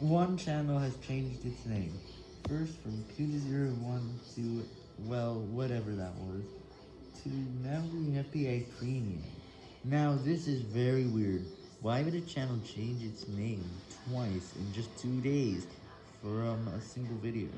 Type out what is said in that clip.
One channel has changed its name, first from Q01 to, well, whatever that was, to now we have Premium. Now this is very weird, why would a channel change its name twice in just two days from a single video?